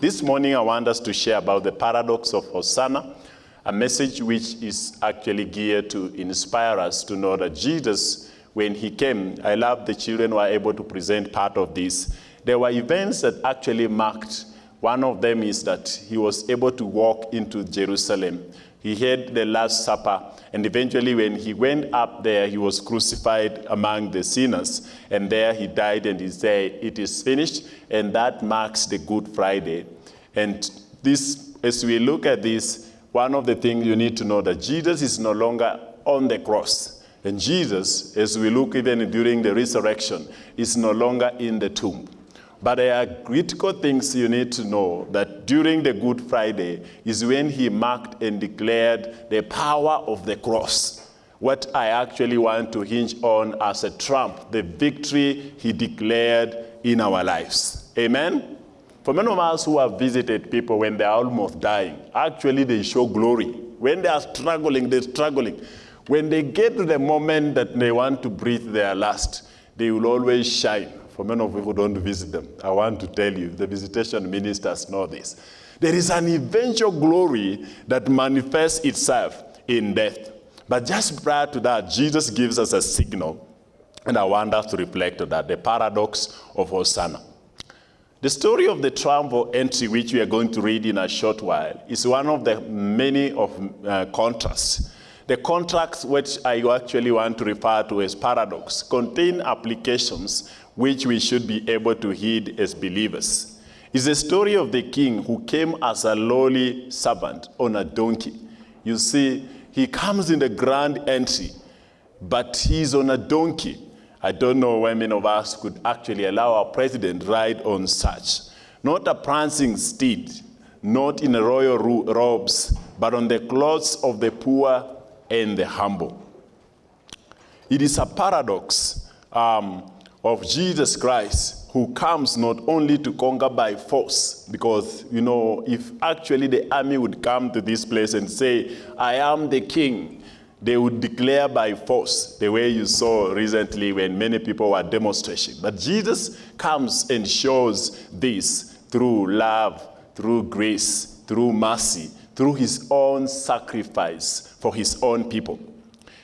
This morning, I want us to share about the paradox of Hosanna, a message which is actually geared to inspire us to know that Jesus, when he came, I love the children were able to present part of this. There were events that actually marked. One of them is that he was able to walk into Jerusalem. He had the Last Supper, and eventually, when he went up there, he was crucified among the sinners. And there he died, and he said, It is finished. And that marks the Good Friday. And this, as we look at this, one of the things you need to know that Jesus is no longer on the cross. And Jesus, as we look even during the resurrection, is no longer in the tomb. But there are critical things you need to know that during the Good Friday is when he marked and declared the power of the cross. What I actually want to hinge on as a trump, the victory he declared in our lives. Amen? For many of us who have visited people when they are almost dying, actually they show glory. When they are struggling, they're struggling. When they get to the moment that they want to breathe their last, they will always shine. For many of you who don't visit them, I want to tell you, the visitation ministers know this. There is an eventual glory that manifests itself in death. But just prior to that, Jesus gives us a signal, and I want us to reflect on that, the paradox of Hosanna. The story of the triumphal entry, which we are going to read in a short while, is one of the many of uh, contrasts. The contracts, which I actually want to refer to as paradox, contain applications which we should be able to heed as believers. It's the story of the king who came as a lowly servant on a donkey. You see, he comes in the grand entry, but he's on a donkey. I don't know when many of us could actually allow our president ride on such. Not a prancing steed, not in royal robes, but on the clothes of the poor and the humble. It is a paradox um, of Jesus Christ who comes not only to conquer by force, because, you know, if actually the army would come to this place and say, I am the king, they would declare by force, the way you saw recently when many people were demonstrating. But Jesus comes and shows this through love, through grace, through mercy, through his own sacrifice for his own people.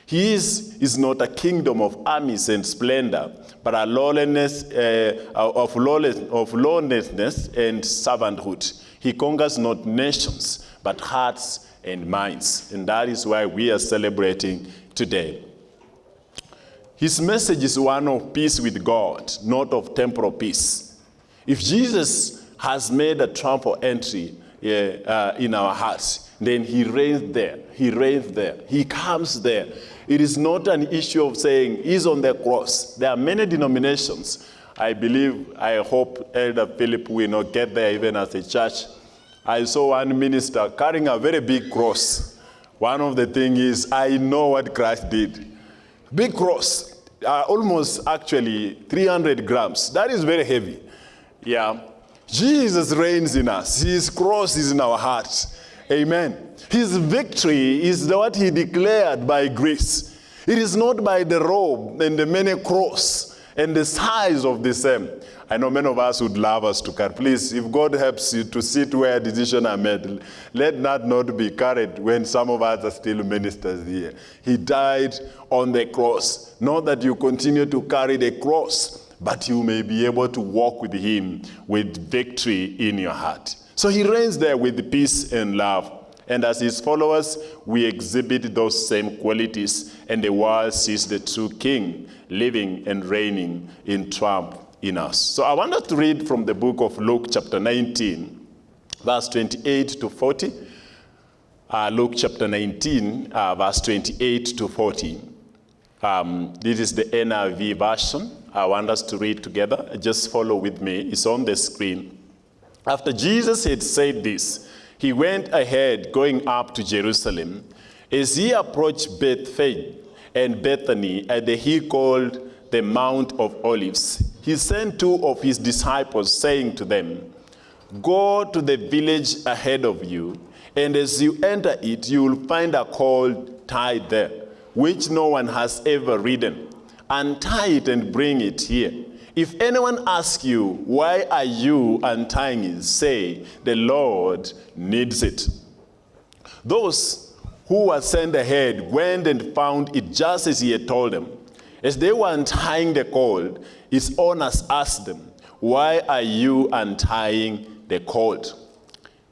His is not a kingdom of armies and splendor, but a lawlessness, uh, of, lawless, of lawlessness and servanthood. He conquers not nations, but hearts and minds. And that is why we are celebrating today. His message is one of peace with God, not of temporal peace. If Jesus has made a triumphal entry uh, uh, in our hearts, then he reigns there. He reigns there. He comes there. It is not an issue of saying he's on the cross. There are many denominations. I believe, I hope Elder Philip will not get there even as a church. I saw one minister carrying a very big cross. One of the things is, I know what Christ did. Big cross, uh, almost actually 300 grams. That is very heavy. Yeah. Jesus reigns in us. His cross is in our hearts. Amen. His victory is what he declared by grace. It is not by the robe and the many cross and the size of the same. I know many of us would love us to carry. Please, if God helps you to sit where decisions are made, let that not be carried when some of us are still ministers here. He died on the cross. Not that you continue to carry the cross, but you may be able to walk with him with victory in your heart. So he reigns there with peace and love. And as his followers, we exhibit those same qualities, and the world sees the true king living and reigning in triumph in us. So I want us to read from the book of Luke, chapter 19, verse 28 to 40. Uh, Luke chapter 19, uh, verse 28 to 40. Um, this is the NIV version. I want us to read together. Just follow with me. It's on the screen. After Jesus had said this, he went ahead going up to Jerusalem. As he approached Bethphage and Bethany at the hill called the Mount of Olives, he sent two of his disciples, saying to them, Go to the village ahead of you, and as you enter it, you will find a colt tied there, which no one has ever ridden. Untie it and bring it here. If anyone asks you, Why are you untying it? say, The Lord needs it. Those who were sent ahead went and found it just as he had told them. As they were untying the cord, his owners asked them, Why are you untying the cord?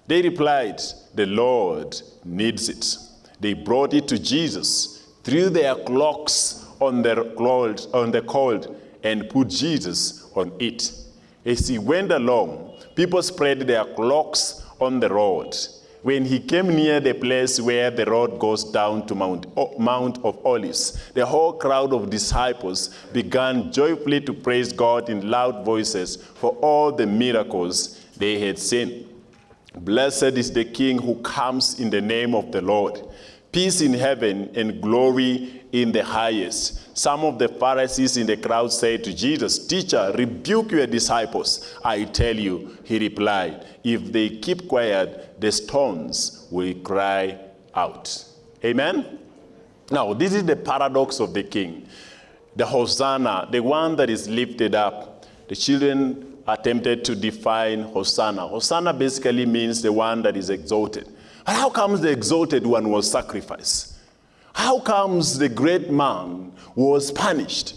They replied, The Lord needs it. They brought it to Jesus, threw their cloaks on on the cord and put Jesus on it. As he went along, people spread their cloaks on the road. When he came near the place where the road goes down to Mount, Mount of Olives, the whole crowd of disciples began joyfully to praise God in loud voices for all the miracles they had seen. Blessed is the King who comes in the name of the Lord. Peace in heaven and glory in the highest. Some of the Pharisees in the crowd said to Jesus, Teacher, rebuke your disciples. I tell you, he replied, if they keep quiet, the stones will cry out. Amen? Now, this is the paradox of the king. The Hosanna, the one that is lifted up. The children attempted to define Hosanna. Hosanna basically means the one that is exalted. And how comes the exalted one was sacrificed? How comes the great man was punished?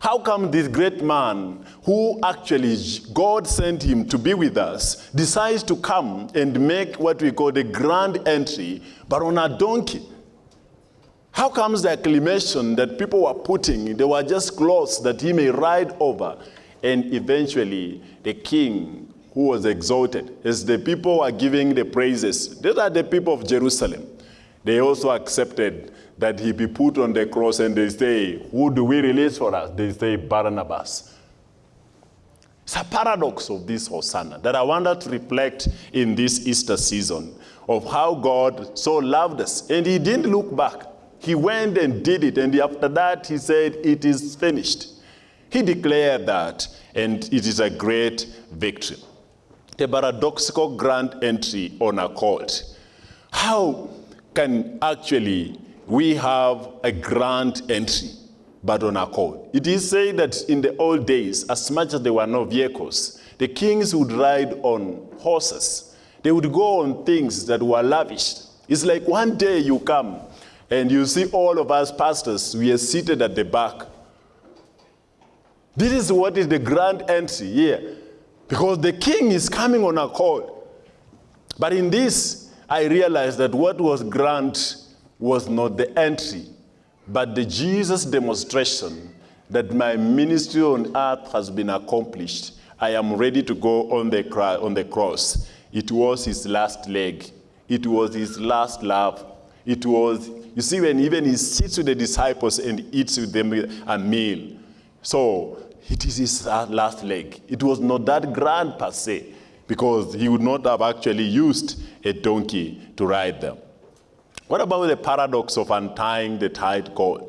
How come this great man, who actually God sent him to be with us, decides to come and make what we call the grand entry, but on a donkey? How comes the acclamation that people were putting, they were just clothes that he may ride over, and eventually the king who was exalted, as the people were giving the praises, these are the people of Jerusalem. They also accepted that he be put on the cross and they say, who do we release for us? They say Barnabas. It's a paradox of this Hosanna that I wanted to reflect in this Easter season of how God so loved us. And he didn't look back. He went and did it. And after that, he said, it is finished. He declared that, and it is a great victory. The paradoxical grand entry on a court. How can actually we have a grand entry, but on a court? It is said that in the old days, as much as there were no vehicles, the kings would ride on horses. They would go on things that were lavished. It's like one day you come and you see all of us pastors, we are seated at the back this is what is the grand entry here. Because the king is coming on a call. But in this, I realized that what was grand was not the entry, but the Jesus demonstration that my ministry on earth has been accomplished. I am ready to go on the, on the cross. It was his last leg. It was his last love. It was, you see, when even he sits with the disciples and eats with them a meal. So it is his last leg. It was not that grand per se, because he would not have actually used a donkey to ride them. What about the paradox of untying the tied cord?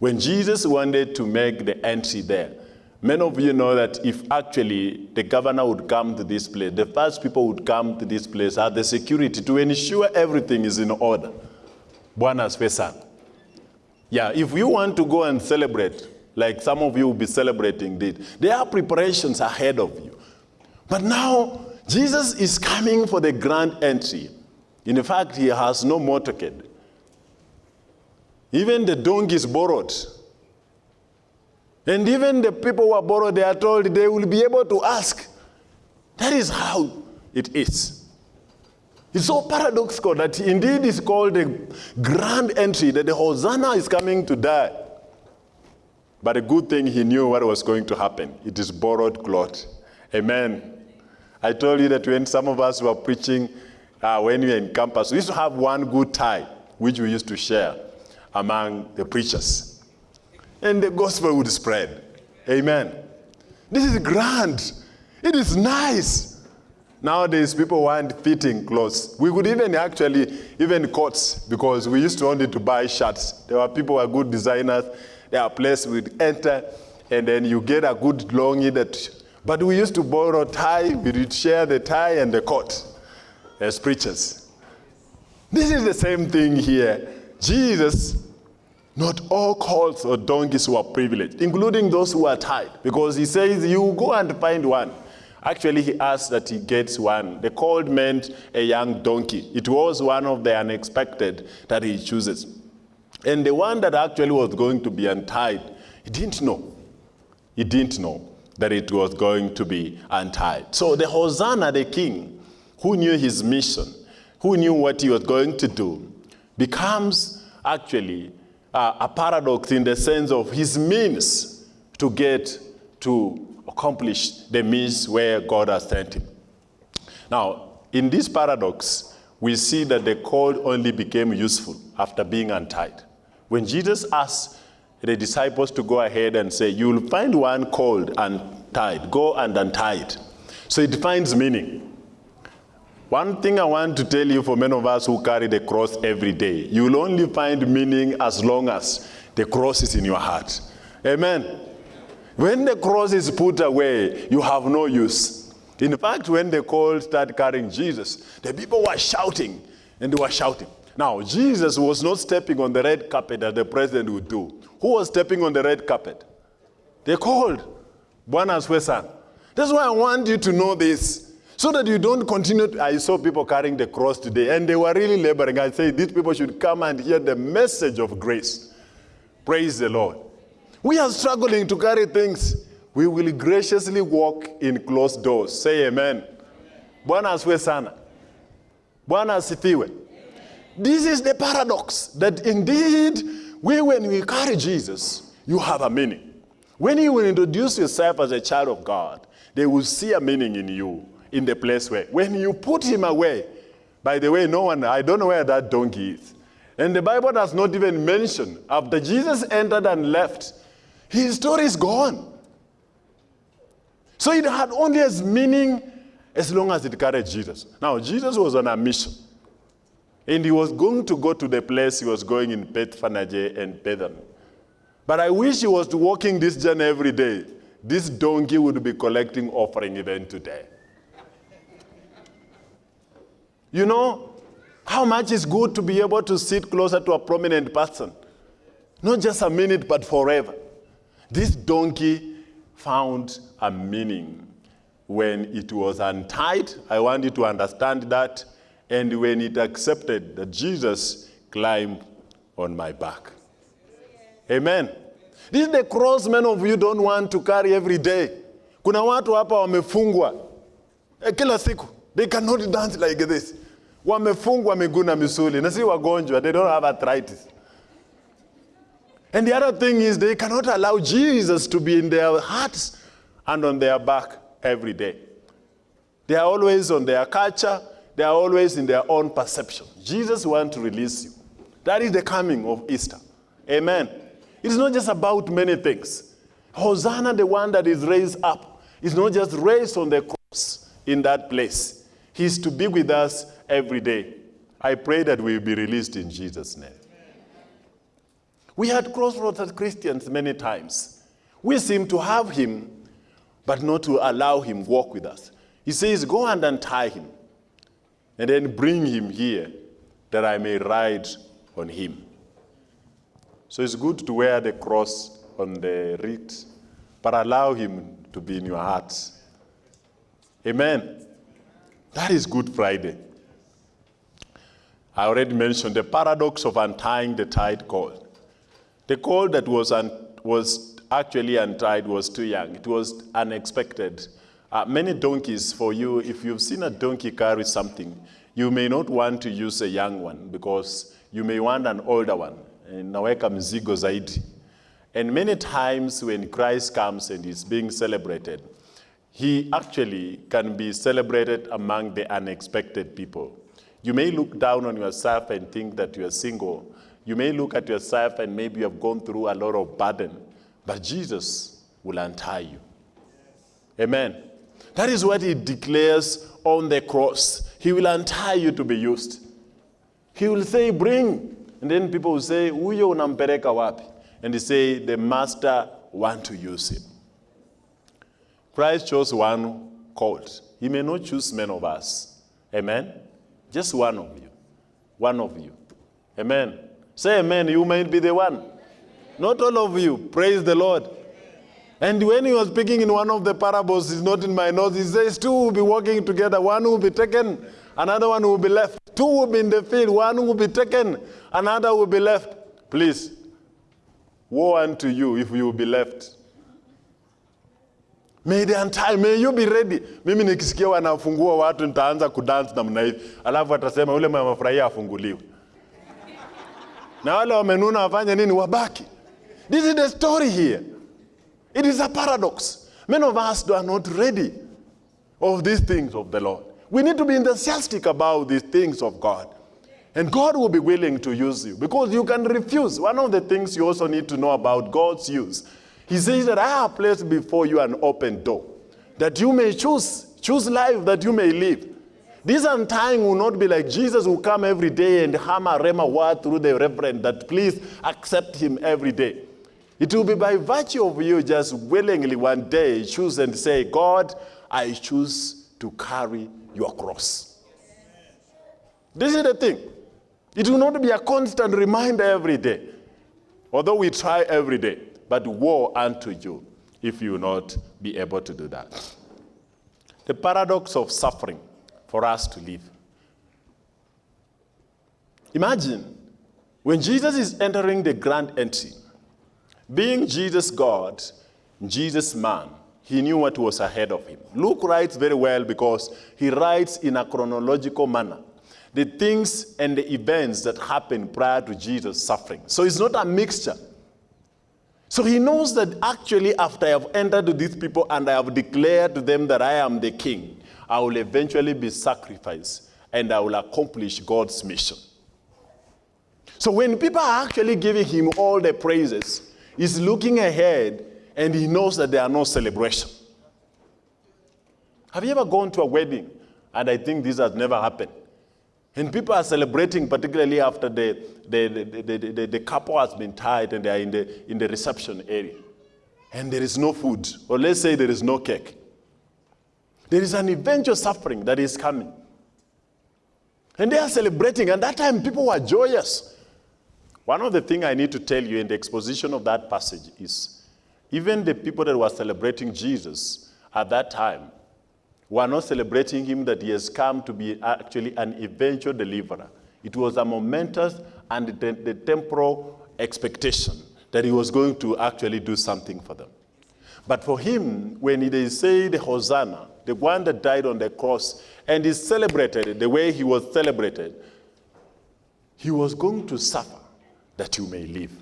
When Jesus wanted to make the entry there, many of you know that if actually the governor would come to this place, the first people would come to this place are the security to ensure everything is in order. Buenas pesan. Yeah, if you want to go and celebrate, like some of you will be celebrating this. There are preparations ahead of you. But now, Jesus is coming for the grand entry. In fact, he has no motorcade. Even the donkey is borrowed. And even the people who are borrowed, they are told they will be able to ask. That is how it is. It's so paradoxical that indeed it's called a grand entry, that the Hosanna is coming to die. But a good thing he knew what was going to happen. It is borrowed cloth. Amen. I told you that when some of us were preaching, uh, when we were in campus, we used to have one good tie, which we used to share among the preachers. And the gospel would spread. Amen. This is grand. It is nice. Nowadays, people want fitting clothes. We could even actually, even coats, because we used to only to buy shirts. There were people who were good designers. There are places we'd enter, and then you get a good longie that, but we used to borrow tie, we would share the tie and the coat as preachers. This is the same thing here. Jesus Not all colts or donkeys were privileged, including those who are tied, because he says, You go and find one. Actually, he asked that he gets one. The colt meant a young donkey. It was one of the unexpected that he chooses. And the one that actually was going to be untied, he didn't know. He didn't know that it was going to be untied. So the Hosanna, the king, who knew his mission, who knew what he was going to do, becomes actually uh, a paradox in the sense of his means to get to accomplish the means where God has sent him. Now, in this paradox, we see that the cord only became useful after being untied. When Jesus asked the disciples to go ahead and say, You will find one called and tied. go and untie it. So it finds meaning. One thing I want to tell you for many of us who carry the cross every day, you will only find meaning as long as the cross is in your heart. Amen. When the cross is put away, you have no use. In fact, when the cold started carrying Jesus, the people were shouting and they were shouting. Now, Jesus was not stepping on the red carpet as the president would do. Who was stepping on the red carpet? They called Bwana Swesan. That's why I want you to know this. So that you don't continue. To, I saw people carrying the cross today, and they were really laboring. I say these people should come and hear the message of grace. Praise the Lord. We are struggling to carry things. We will graciously walk in closed doors. Say amen. Bwana asifiwe sana. Bwana asifiwe. This is the paradox that indeed, we, when we carry Jesus, you have a meaning. When you will introduce yourself as a child of God, they will see a meaning in you in the place where, when you put him away, by the way, no one, I don't know where that donkey is. And the Bible does not even mention, after Jesus entered and left, his story is gone. So it had only as meaning as long as it carried Jesus. Now, Jesus was on a mission. And he was going to go to the place he was going in Bethphage and Bethany. But I wish he was walking this journey every day. This donkey would be collecting offering even today. You know how much is good to be able to sit closer to a prominent person? Not just a minute, but forever. This donkey found a meaning when it was untied. I want you to understand that. And when it accepted that Jesus climbed on my back. Amen. This is the cross many of you don't want to carry every day. Kuna watu hapa wamefungwa eh, kila siku. They cannot dance like this. Wamefungwa miguu na misuli na wagonjwa. They don't have arthritis. And the other thing is they cannot allow Jesus to be in their hearts and on their back every day. They are always on their culture. They are always in their own perception. Jesus wants to release you. That is the coming of Easter. Amen. It's not just about many things. Hosanna, the one that is raised up, is not just raised on the cross in that place. He's to be with us every day. I pray that we will be released in Jesus' name. We had crossroads as Christians many times. We seem to have him, but not to allow him walk with us. He says, Go and untie him, and then bring him here, that I may ride on him. So it's good to wear the cross on the wrist, but allow him to be in your hearts. Amen. That is Good Friday. I already mentioned the paradox of untying the tied cord. The cord that was, was actually untied was too young. It was unexpected. Uh, many donkeys, for you, if you've seen a donkey carry something, you may not want to use a young one because you may want an older one. Naweka mzigo zaidi. And many times when Christ comes and is being celebrated, he actually can be celebrated among the unexpected people. You may look down on yourself and think that you are single. You may look at yourself and maybe you have gone through a lot of burden, but Jesus will untie you. Amen. That is what he declares on the cross. He will untie you to be used. He will say, Bring. And then people will say, Huyo unampeleka wapi? And they say, The master want to use him. Christ chose one called. He may not choose many of us. Amen. Just one of you. One of you. Amen. Say amen. You might be the one. Not all of you. Praise the Lord. And when he was speaking in one of the parables, it's not in my notes, he says, Two will be walking together, one will be taken, another one will be left. Two will be in the field, one will be taken, another will be left. Please, woe unto you if you will be left. May the entire, may you be ready. Mimi nikisikia wanafungua watu nitaanza kudance namna hivi, alafu atasema ule mama furahia afunguliwe, na wale wamenuna wafanye nini? Wabaki. This is the story here. It is a paradox. Many of us are not ready of these things of the Lord. We need to be enthusiastic about these things of God. And God will be willing to use you because you can refuse. One of the things you also need to know about God's use, He says that I have placed before you an open door that you may choose, choose life that you may live. This time will not be like Jesus will come every day and hammer rhema word through the reverend that please accept him every day. It will be by virtue of you just willingly one day choose and say, God, I choose to carry your cross. This is the thing. It will not be a constant reminder every day, although we try every day. But woe unto you if you will not be able to do that. The paradox of suffering for us to live. Imagine when Jesus is entering the grand entry, being Jesus God, Jesus man, he knew what was ahead of him. Luke writes very well because he writes in a chronological manner the things and the events that happened prior to Jesus' suffering. So it's not a mixture. So he knows that actually, after I have entered these people and I have declared to them that I am the king, I will eventually be sacrificed and I will accomplish God's mission. So when people are actually giving him all the praises, he's looking ahead and he knows that there are no celebration. Have you ever gone to a wedding? And I think this has never happened. And people are celebrating, particularly after the, the, the, the, the, the couple has been tied and they are in the, in the reception area. And there is no food, or let's say there is no cake. There is an eventual suffering that is coming. And they are celebrating, and that time people were joyous. One of the things I need to tell you in the exposition of that passage is even the people that were celebrating Jesus at that time were not celebrating him that he has come to be actually an eventual deliverer. It was a momentous and the, the temporal expectation that he was going to actually do something for them. But for him, when they say the Hosanna, the one that died on the cross, and is celebrated the way he was celebrated, he was going to suffer that you may live.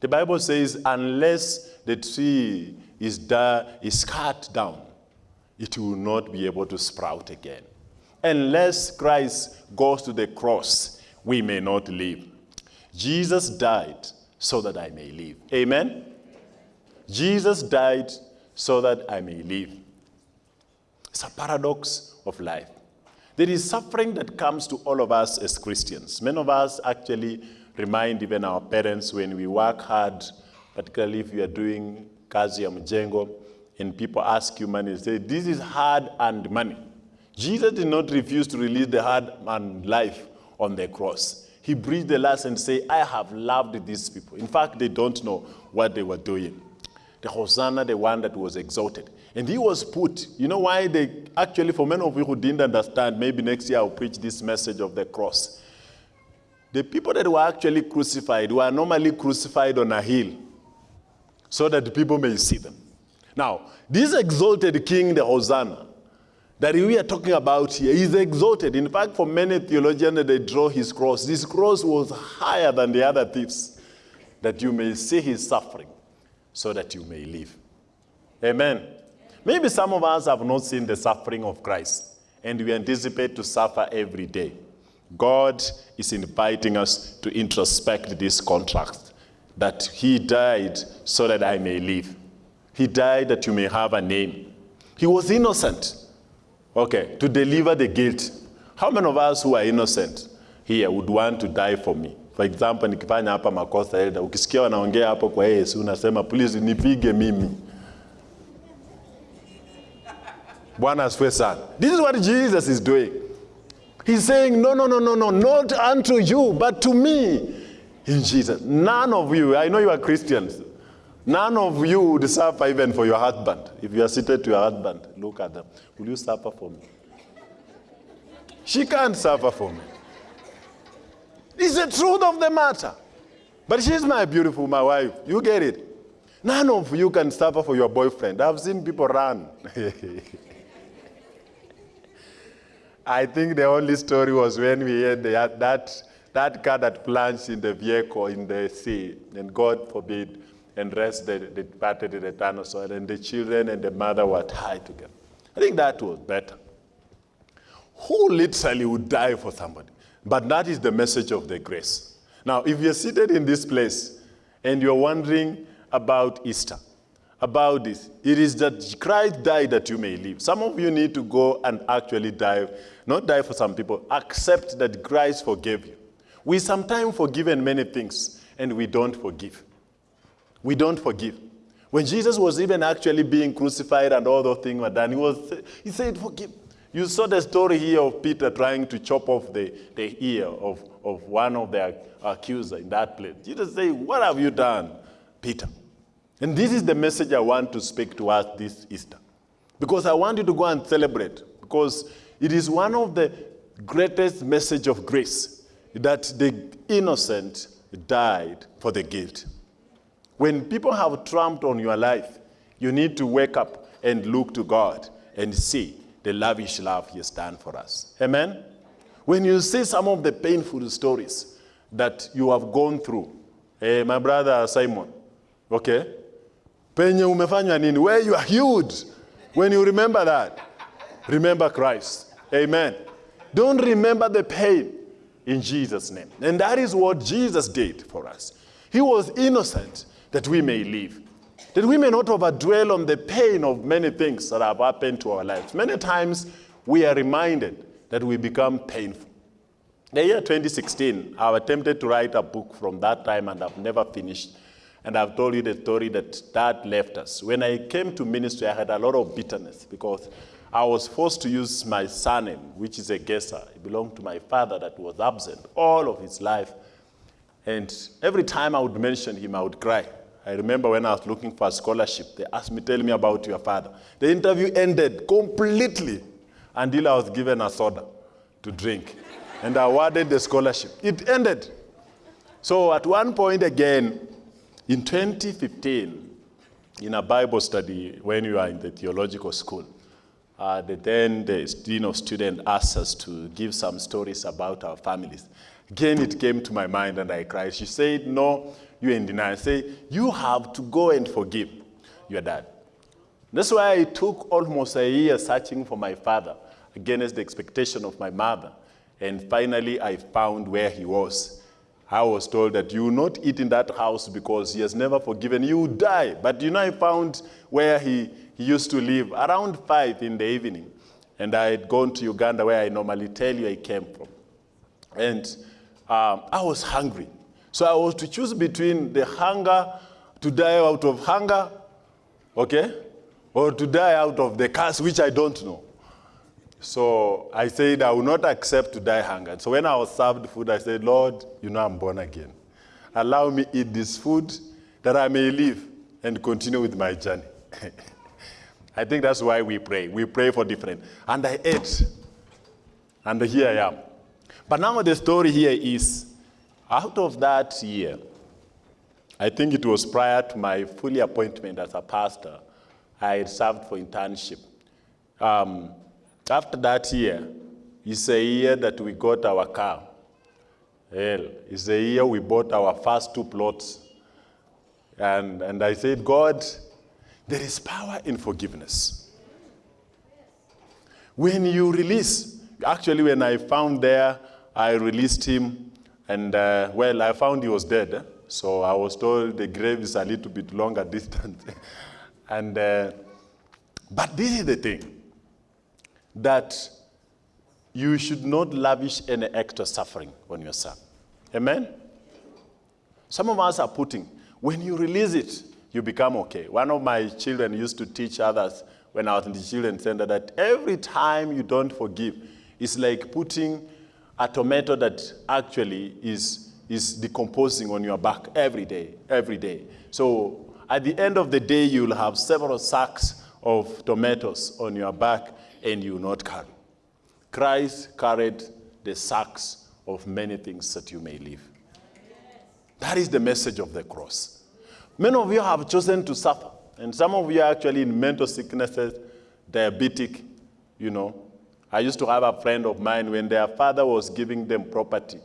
The Bible says, unless the tree is, is cut down, it will not be able to sprout again. Unless Christ goes to the cross, we may not live. Jesus died so that I may live. Amen? Jesus died so that I may live. It's a paradox of life. There is suffering that comes to all of us as Christians. Many of us actually remind even our parents when we work hard, particularly if you are doing kazi ya mjengo, and people ask you money, say, this is hard earned money. Jesus did not refuse to release the hard earned life on the cross. He breathed the last and said, I have loved these people. In fact, they don't know what they were doing. The Hosanna, the one that was exalted. And he was put, you know why they, actually for many of you who didn't understand, maybe next year I'll preach this message of the cross. The people that were actually crucified were normally crucified on a hill so that the people may see them. Now, this exalted king, the Hosanna, that we are talking about here, is exalted. In fact, for many theologians, they draw his cross. This cross was higher than the other thieves, that you may see his suffering, so that you may live. Amen. Maybe some of us have not seen the suffering of Christ, and we anticipate to suffer every day. God is inviting us to introspect this contract that He died so that I may live. He died that you may have a name. He was innocent. Okay, to deliver the guilt. How many of us who are innocent here would want to die for me? For example, nikifanya hapa makosa elda, ukisikia wanaongea hapo kwa Yesu unasema please nipige mimi. Bwana asifiwe sana. This is what Jesus is doing. He's saying, no, no, no, no, no, not unto you, but to me. in Jesus. None of you, I know you are Christians, none of you would suffer even for your husband. If you are seated to your husband, look at them. Will you suffer for me? She can't suffer for me. It's the truth of the matter. But she's my beautiful, my wife. You get it. None of you can suffer for your boyfriend. I've seen people run. I think the only story was when we had the, that, that car that plunged in the vehicle in the sea, and God forbid, and rest the, the departed in the soil, and the children and the mother were tied together. I think that was better. Who literally would die for somebody? But that is the message of the grace. Now, if you're seated in this place and you're wondering about Easter, about this, it is that Christ died that you may live. Some of you need to go and actually die, not die for some people, accept that Christ forgave you. We sometimes forgive many things and we don't forgive. We don't forgive. When Jesus was even actually being crucified and all those things were done, he, was, he said, forgive. You saw the story here of Peter trying to chop off the, the ear of, of one of the accusers in that place. Jesus said, what have you done, Peter? And this is the message I want to speak to us this Easter. Because I want you to go and celebrate. Because it is one of the greatest message of grace that the innocent died for the guilt. When people have trumped on your life, you need to wake up and look to God and see the lavish love he has done for us. Amen? When you see some of the painful stories that you have gone through, hey, my brother Simon, okay? Penye umefanywa nini? Where you are healed. When you remember that, remember Christ. Amen. Don't remember the pain in Jesus' name. And that is what Jesus did for us. He was innocent that we may live. That we may not overdwell on the pain of many things that have happened to our lives. Many times we are reminded that we become painful. The year 2016, I attempted to write a book from that time and I've never finished. And I've told you the story that dad left us. When I came to ministry, I had a lot of bitterness because I was forced to use my surname, which is a Gesser. It belonged to my father that was absent all of his life. And every time I would mention him, I would cry. I remember when I was looking for a scholarship, they asked me, tell me about your father. The interview ended completely until I was given a soda to drink and awarded the scholarship. It ended. So at one point again, in 2015, in a Bible study when you are in the theological school, uh, the, then the dean of students asked us to give some stories about our families. Again, it came to my mind and I cried. She said, no, you're in denial. Say, you have to go and forgive your dad. That's why I took almost a year searching for my father against the expectation of my mother. And finally, I found where he was. I was told that you will not eat in that house because he has never forgiven you, will die. But you know, I found where he, he used to live around 5 in the evening. And I had gone to Uganda where I normally tell you I came from. And um, I was hungry. So I was to choose between the hunger, to die out of hunger, okay, or to die out of the curse, which I don't know. So I said, I will not accept to die hunger. So when I was served food, I said, Lord, you know I'm born again. Allow me eat this food that I may live and continue with my journey. I think that's why we pray. We pray for different. And I ate. And here I am. But now the story here is out of that year, I think it was prior to my fully appointment as a pastor, I served for internship. Um, after that year, it's a year that we got our car. Hell, it's a year we bought our first two plots. And, and I said, God, there is power in forgiveness. When you release, actually when I found there, I released him and uh, well, I found he was dead. So I was told the grave is a little bit longer distance. and, uh, but this is the thing, that you should not lavish any extra suffering on yourself. Amen? Some of us are putting, when you release it, you become okay. One of my children used to teach others when I was in the children's center that every time you don't forgive, it's like putting a tomato that actually is is decomposing on your back every day, every day. So at the end of the day, you'll have several sacks of tomatoes on your back and you not carry. Christ carried the sacks of many things that you may live. That is the message of the cross. Many of you have chosen to suffer, and some of you are actually in mental sicknesses, diabetic, you know. I used to have a friend of mine when their father was giving them property.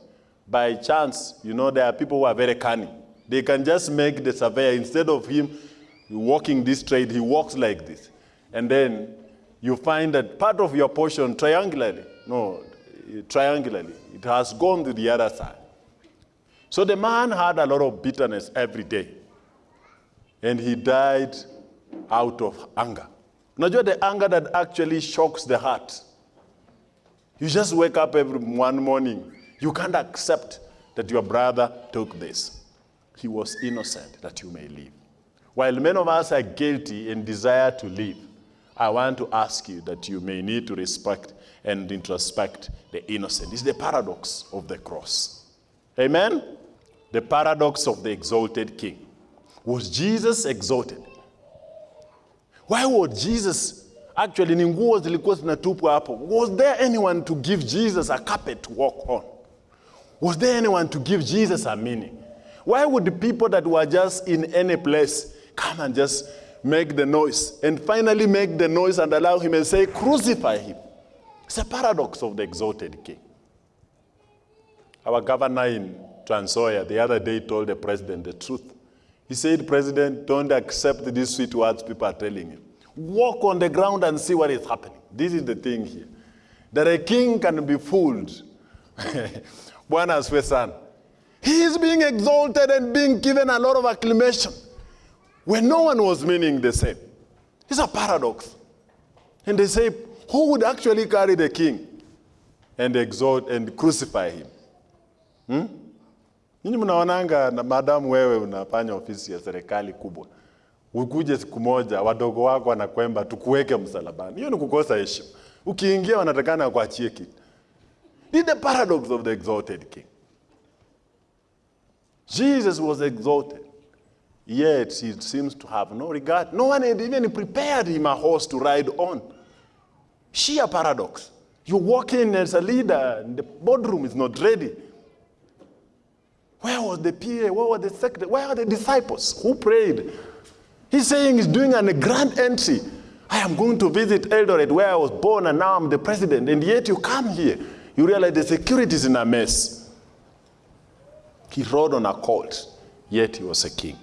By chance, you know, there are people who are very cunning. They can just make the surveyor, instead of him walking this trade, he walks like this. And then you find that part of your portion triangularly, no, triangularly, it has gone to the other side. So the man had a lot of bitterness every day. And he died out of anger. Unajua the anger that actually shocks the heart. You just wake up every one morning. You can't accept that your brother took this. He was innocent that you may live. While many of us are guilty and desire to live, I want to ask you that you may need to respect and introspect the innocent. It's the paradox of the cross. Amen? The paradox of the exalted king. Was Jesus exalted? Why was Jesus actually ni nguo? Was there anyone to give Jesus a carpet to walk on? Was there anyone to give Jesus a meaning? Why would the people that were just in any place come and just make the noise and finally make the noise and allow him and say, crucify him? It's a paradox of the exalted king. Our governor in Trans Nzoia the other day told the president the truth. He said, President, don't accept these sweet words people are telling you. Walk on the ground and see what is happening. This is the thing here. That a king can be fooled. Bwana asifiwe sana. He is being exalted and being given a lot of acclamation when no one was meaning the same. It's a paradox. And they say, who would actually carry the king and exalt and crucify him? Hmm? Nyinyi mnaonanga na madamu wewe unafanya ofisi ya serikali kubwa, ukuje siku moja wadogo wako wanakwemba tukuweke msalabani. Hiyo ni kukosa heshima. Ukiingia wanatakana kuachie kitu. Is the paradox of the exalted king. Jesus was exalted, yet he seems to have no regard. No one had even prepared him a horse to ride on. Sheer paradox. You walk in as a leader, and the boardroom is not ready. Where was the PA? Where was the secretary? Where are the disciples who prayed? He's saying he's doing a grand entry. I am going to visit Eldoret where I was born and now I'm the president. And yet you come here. You realize the security is in a mess. He rode on a colt, yet he was a king.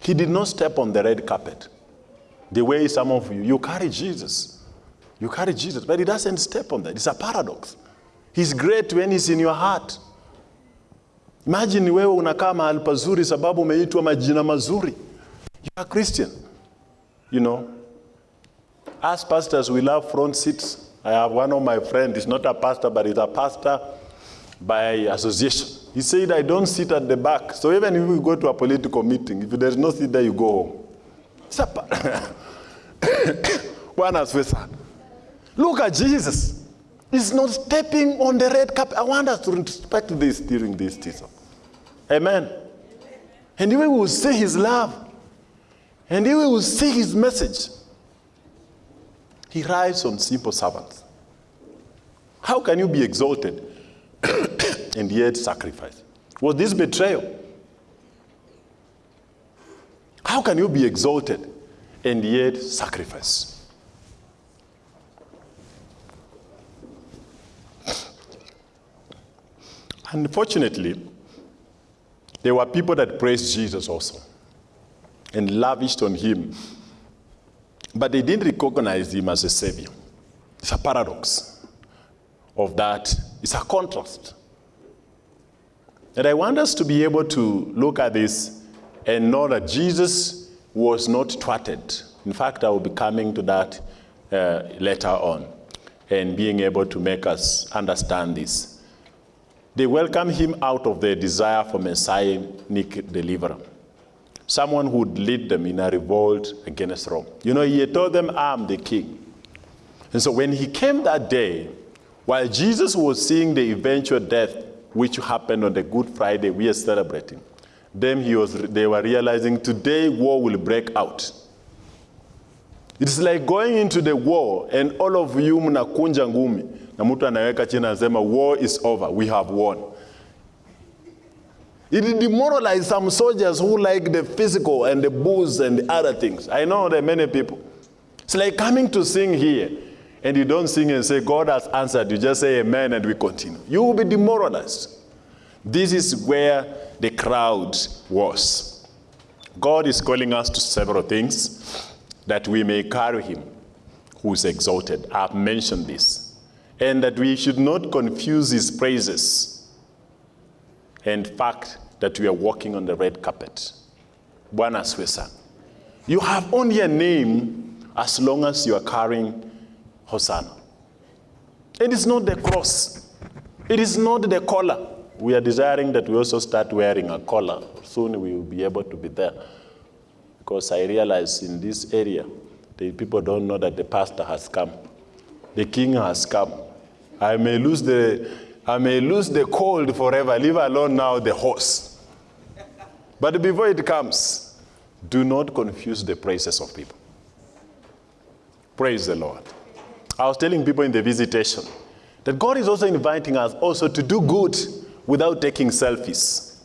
He did not step on the red carpet. The way some of you, you carry Jesus. You carry Jesus, but he doesn't step on that. It's a paradox. He's great when he's in your heart. Imagine wewe unakaa mahali pazuri sababu umeitwa majina mazuri. You are Christian. You know, as pastors, we love front seats. I have one of my friends, he's not a pastor, but he's a pastor by association. He said, I don't sit at the back. So even if we go to a political meeting, if there's no seat there, you go home. Bwana asifiwe sana. Look at Jesus. He's not stepping on the red carpet. I want us to respect this during this season. Amen. And we will see his love. And we will see his message. He rides on simple servants. How can you be exalted and yet sacrifice? Was this betrayal? How can you be exalted and yet sacrifice? Unfortunately, there were people that praised Jesus also and lavished on him, but they didn't recognize him as a savior. It's a paradox of that, it's a contrast. And I want us to be able to look at this and know that Jesus was not thwarted. In fact, I will be coming to that uh, later on and being able to make us understand this. They welcomed him out of their desire for messianic deliverer, someone who would lead them in a revolt against Rome. You know, he told them, I'm the king. And so when he came that day, while Jesus was seeing the eventual death which happened on the Good Friday we are celebrating, then he was, they were realizing today war will break out. It's like going into the war and all of you mnakunja ngumi na mtu anaweka chini anasema war is over, we have won. It demoralized some soldiers who like the physical and the booze and the other things. I know there are many people. It's like coming to sing here and you don't sing and say, God has answered. You just say amen and we continue. You will be demoralized. This is where the crowd was. God is calling us to several things that we may carry him who is exalted. I've mentioned this. And that we should not confuse his praises and fact that we are walking on the red carpet. Bwana asifiwe You have only a name as long as you are carrying Hosanna. It is not the cross. It is not the collar. We are desiring that we also start wearing a collar. Soon we will be able to be there. Because I realize in this area, the people don't know that the pastor has come. The king has come. I may lose the, I may lose the cold forever, leave alone now the horse. But before it comes, do not confuse the praises of people. Praise the Lord. I was telling people in the visitation that God is also inviting us also to do good without taking selfies.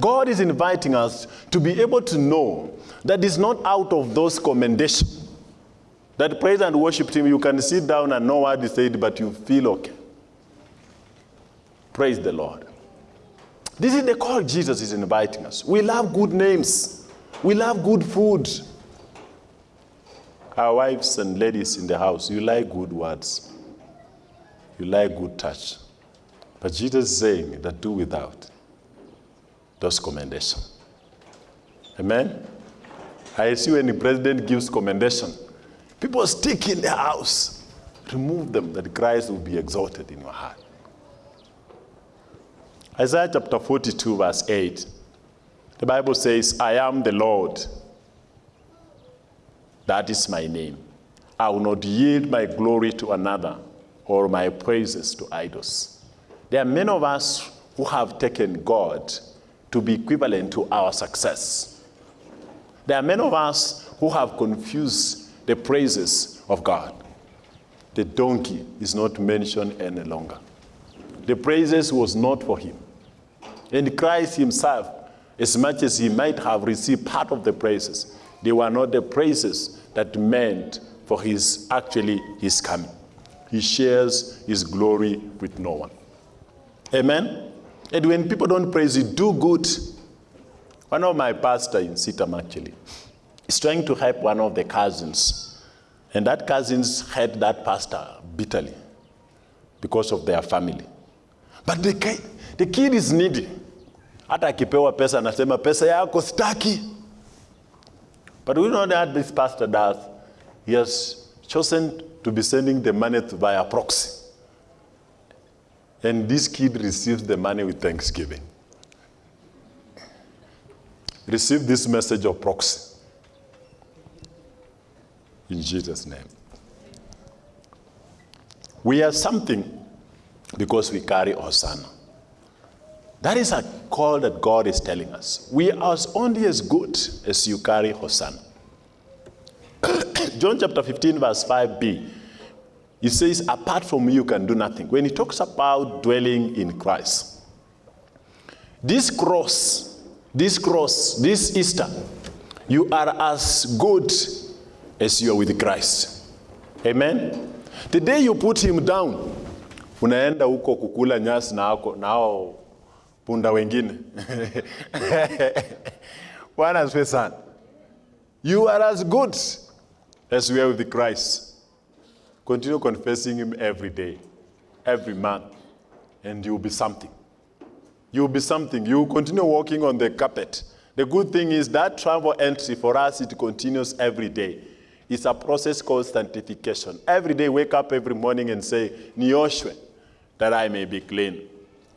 God is inviting us to be able to know that it's not out of those commendations that praise and worship team, you can sit down and know what is said, but you feel okay. Praise the Lord. This is the call Jesus is inviting us. We love good names. We love good food. Our wives and ladies in the house, you like good words. You like good touch. But Jesus is saying that do without those commendations. Amen? I see when the president gives commendation, people stick in the house. Remove them that Christ will be exalted in your heart. Isaiah chapter 42, verse 8. The Bible says, I am the Lord. That is my name. I will not yield my glory to another or my praises to idols. There are many of us who have taken God to be equivalent to our success. There are many of us who have confused the praises of God. The donkey is not mentioned any longer. The praises was not for him. And Christ himself, as much as he might have received part of the praises, they were not the praises that meant for his actually his coming. He shares his glory with no one. Amen? And when people don't praise you, do good. One of my pastor in CITAM actually is trying to help one of the cousins. And that cousins hate that pastor bitterly because of their family. But the kid, the kid is needy. Hata akipewa pesa anasema pesa yako staki. But we know that this pastor does. He has chosen to be sending the money via proxy. And this kid receives the money with thanksgiving. Receive this message of proxy. In Jesus' name. We are something because we carry Hosanna. That is a call that God is telling us. We are only as good as you carry Hosanna. John chapter 15, verse 5b, he says, apart from me, you can do nothing. When he talks about dwelling in Christ, this cross, this cross, this Easter, you are as good as you are with Christ. Amen? The day you put him down, unaenda huko kukula nyasi na hao punda wengine. Bwana asifiwe sana. You are as good as we are with Christ. Continue confessing him every day, every month, and you'll be something. You'll be something. You'll continue walking on the carpet. The good thing is that travel entry for us, it continues every day. It's a process called sanctification. Every day, wake up every morning and say, Nioshwe, that I may be clean,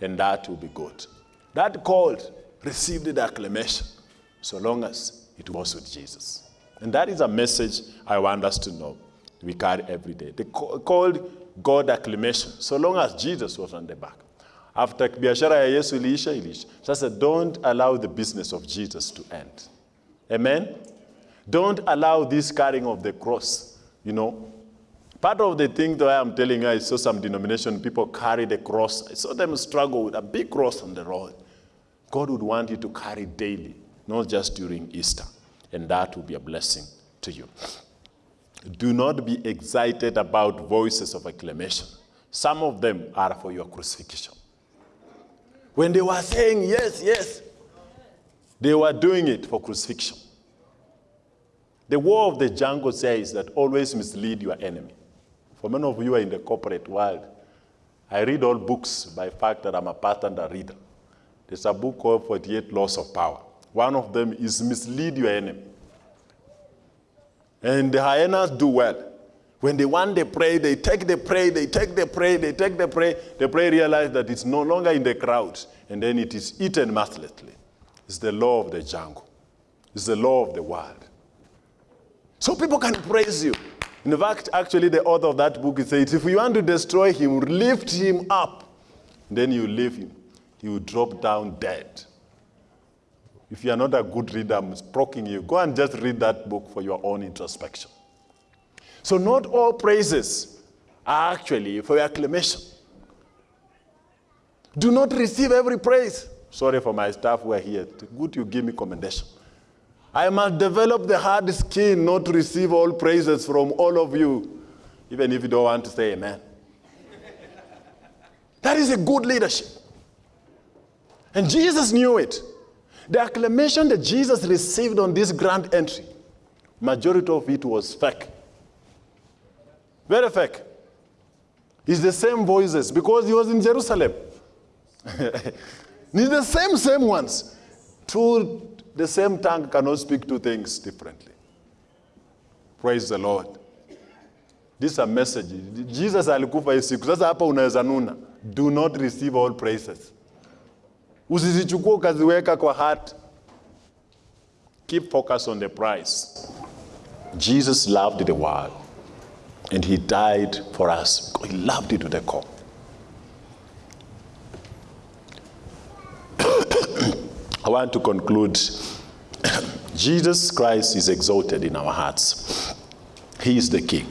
and that will be good. That called received the acclamation, so long as it was with Jesus. And that is a message I want us to know we carry every day. The called God acclamation, so long as Jesus was on the back. After biashara ya Yesu iliisha, iliisha. Sasa don't allow the business of Jesus to end. Amen? Don't allow this carrying of the cross, you know. Part of the thing that I'm telling you, I saw some denomination people carry the cross. I saw them struggle with a big cross on the road. God would want you to carry daily, not just during Easter. And that will be a blessing to you. Do not be excited about voices of acclamation. Some of them are for your crucifixion. When they were saying yes, yes, they were doing it for crucifixion. The war of the jungle says that always mislead your enemy. For many of you are in the corporate world, I read all books by fact that I'm a a reader. There's a book called 48 Laws of Power. One of them is mislead your enemy. And the hyenas do well. When they want the prey, they take the prey, they take the prey, they take the prey. The prey realize that it's no longer in the crowd, and then it is eaten mercilessly. It's the law of the jungle. It's the law of the world. So people can praise you. In fact, actually, the author of that book says, if you want to destroy him, lift him up. Then you leave him. He will drop down dead. If you are not a good reader, I'm sproking you. Go and just read that book for your own introspection. So not all praises are actually for your acclamation. Do not receive every praise. Sorry for my staff who are here. Good you give me commendation. I must develop the hard skin not to receive all praises from all of you, even if you don't want to say amen. that is a good leadership. And Jesus knew it. The acclamation that Jesus received on this grand entry, majority of it was fake. Very fake. It's the same voices because he was in Jerusalem. it's the same, same ones. Two, the same tongue cannot speak two things differently. Praise the Lord. This is a message. Jesus alikufa siku. Sasa hapa unaweza nuna. Do not receive all praises. Usizichukue ukaziweka kwa heart. Keep focus on the prize. Jesus loved the world and he died for us. He loved it to the core. I want to conclude. Jesus Christ is exalted in our hearts. He is the King.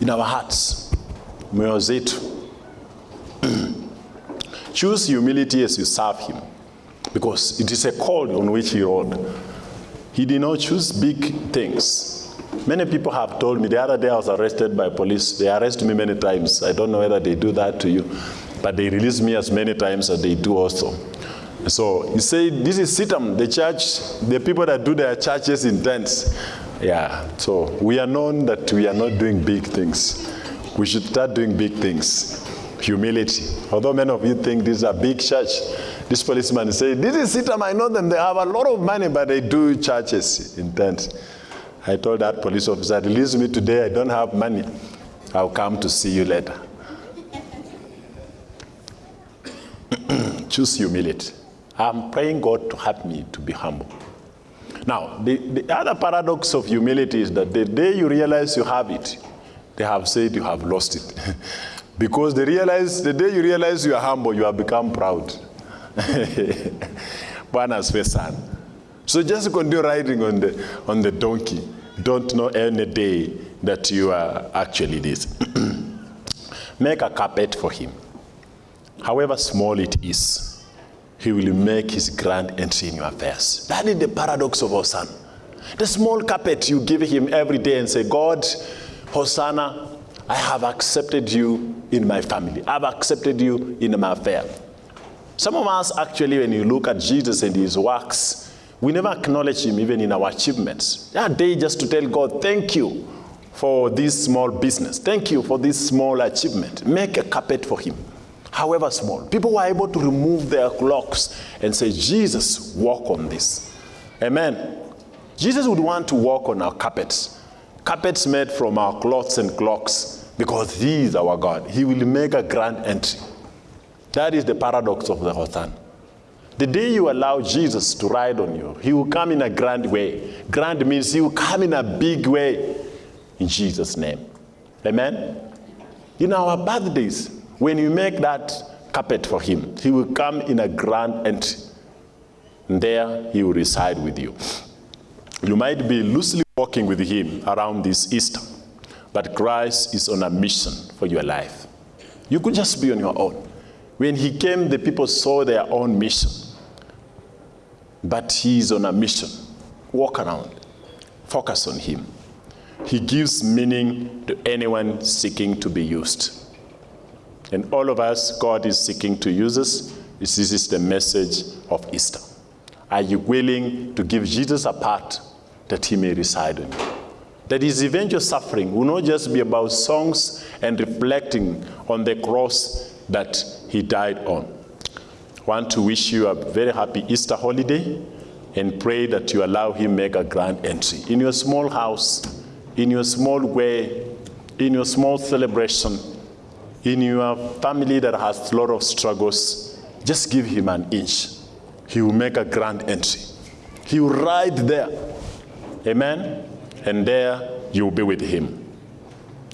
In our hearts, zetu. Choose humility as you serve him because it is a call on which he rode. He did not choose big things. Many people have told me, the other day I was arrested by police. They arrest me many times. I don't know whether they do that to you, but they release me as many times as they do also. So you say, this is CITAM, the church, the people that do their churches in tents. Yeah, so we are known that we are not doing big things. We should start doing big things. Humility. Although many of you think this is a big church, this policeman say, this is CITAM, I know them, they have a lot of money, but they do churches in tents. I told that police officer, release me today, I don't have money. I'll come to see you later. Choose humility. I'm praying God to help me to be humble. Now, the, the other paradox of humility is that the day you realize you have it, they have said you have lost it. because they realize, the day you realize you are humble, you have become proud. Sana. So just continue riding on the, on the donkey. Don't know any day that you are actually this. Make a carpet for him. However small it is, he will make his grand entry in your affairs. That is the paradox of Hosanna. The small carpet you give him every day and say, God, Hosanna, I have accepted you in my family. I've accepted you in my affair. Some of us actually, when you look at Jesus and his works, we never acknowledge him even in our achievements. That day just to tell God, thank you for this small business. Thank you for this small achievement. Make a carpet for him however small. People were able to remove their clocks and say, Jesus, walk on this. Amen. Jesus would want to walk on our carpets, carpets made from our cloths and clocks, because he is our God. He will make a grand entry. That is the paradox of the Hosan. The day you allow Jesus to ride on you, he will come in a grand way. Grand means he will come in a big way in Jesus' name. Amen? In our birthdays, when you make that carpet for him. He will come in a grand entry. And there he will reside with you. You might be loosely walking with him around this Easter, but Christ is on a mission for your life. You could just be on your own. When he came, the people saw their own mission. But he is on a mission. Walk around, focus on him. He gives meaning to anyone seeking to be used. And all of us, God is seeking to use us. This is the message of Easter. Are you willing to give Jesus a part that he may reside in you? That his eventual suffering will not just be about songs and reflecting on the cross that he died on. I want to wish you a very happy Easter holiday and pray that you allow him make a grand entry in your small house, in your small way, in your small celebration, in your family that has a lot of struggles, just give him an inch. He will make a grand entry. He will ride there. Amen? And there you will be with him.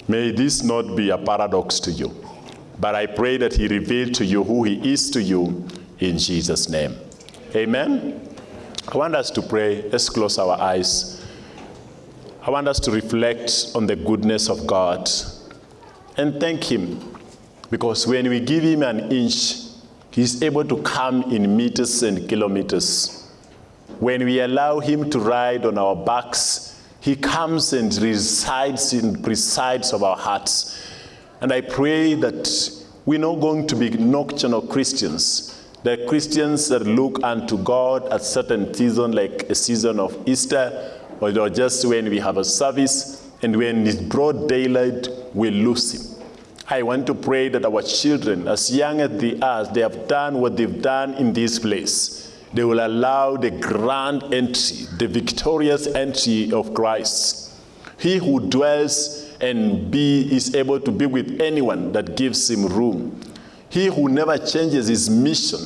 May this not be a paradox to you, but I pray that he reveal to you who he is to you in Jesus' name. Amen? I want us to pray. Let's close our eyes. I want us to reflect on the goodness of God and thank him because when we give him an inch, he's able to come in meters and kilometers. When we allow him to ride on our backs, he comes and resides in presides of our hearts. And I pray that we're not going to be nocturnal Christians, the Christians that look unto God at certain season, like a season of Easter, or just when we have a service, and when it's broad daylight, we lose him. I want to pray that our children, as young as they are, they have done what they've done in this place. They will allow the grand entry, the victorious entry of Christ. He who dwells and be, is able to be with anyone that gives him room. He who never changes his mission,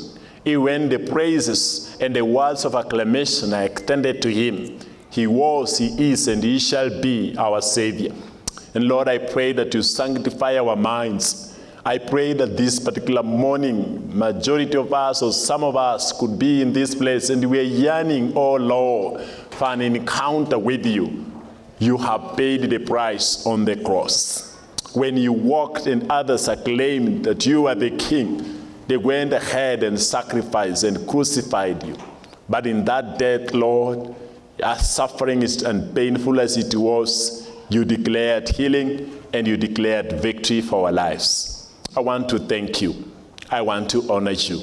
even when the praises and the words of acclamation are extended to him. He was, he is, and he shall be our Savior. And Lord, I pray that you sanctify our minds. I pray that this particular morning, majority of us or some of us could be in this place and we're yearning, oh Lord, for an encounter with you. You have paid the price on the cross. When you walked and others acclaimed that you are the king, they went ahead and sacrificed and crucified you. But in that death, Lord, as suffering is and painful as it was, you declared healing and you declared victory for our lives. I want to thank you. I want to honor you.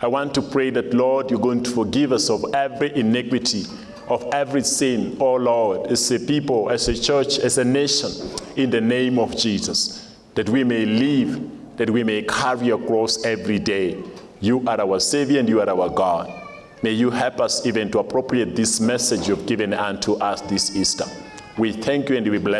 I want to pray that, Lord, you're going to forgive us of every iniquity, of every sin, oh Lord, as a people, as a church, as a nation, in the name of Jesus, that we may live, that we may carry your cross every day. You are our Savior and you are our God. May you help us even to appropriate this message you've given unto us this Easter. We thank you and we bless